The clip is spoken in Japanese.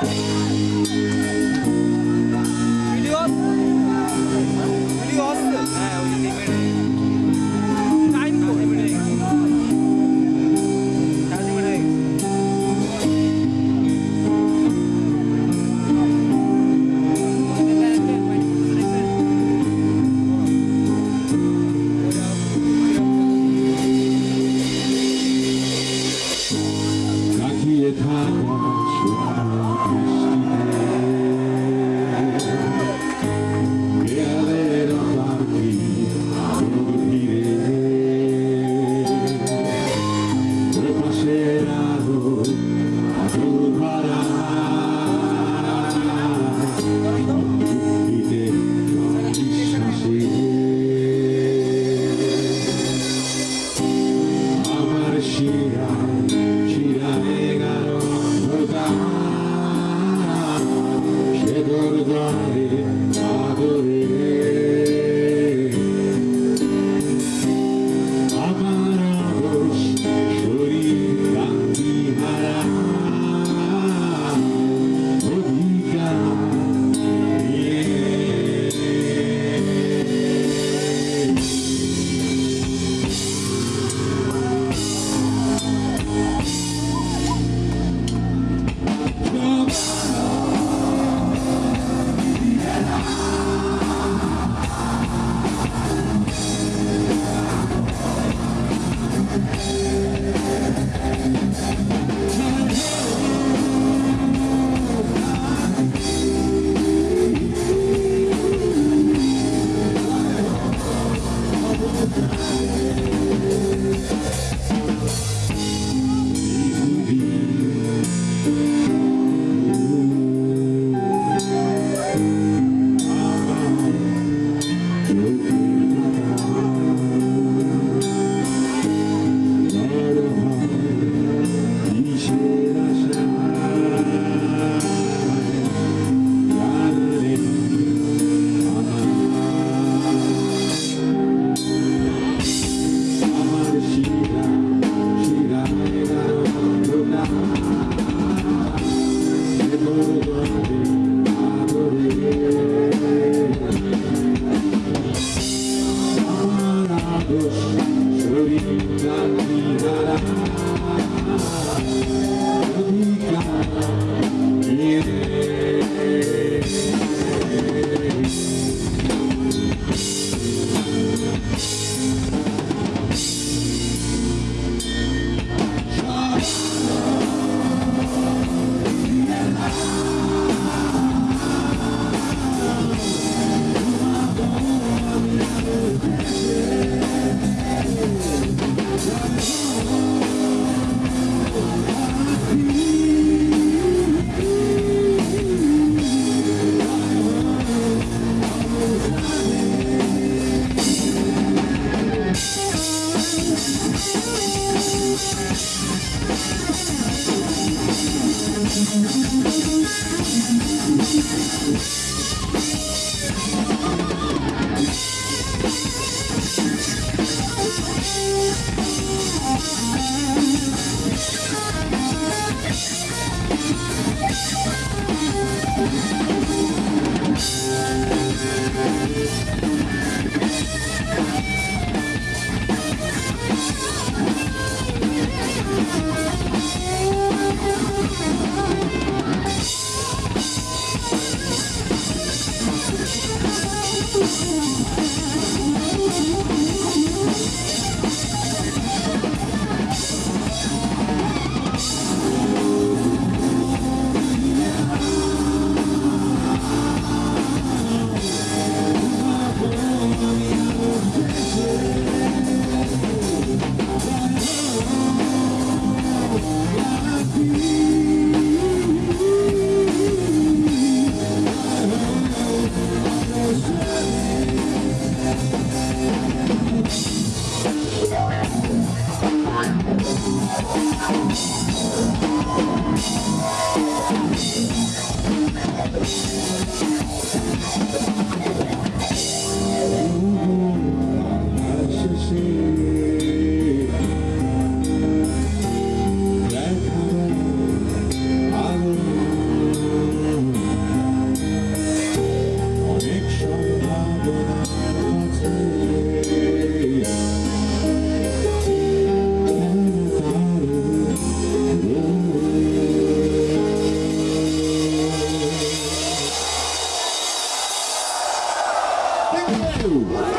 Bye. world. Thank you. フフフフフフ。You.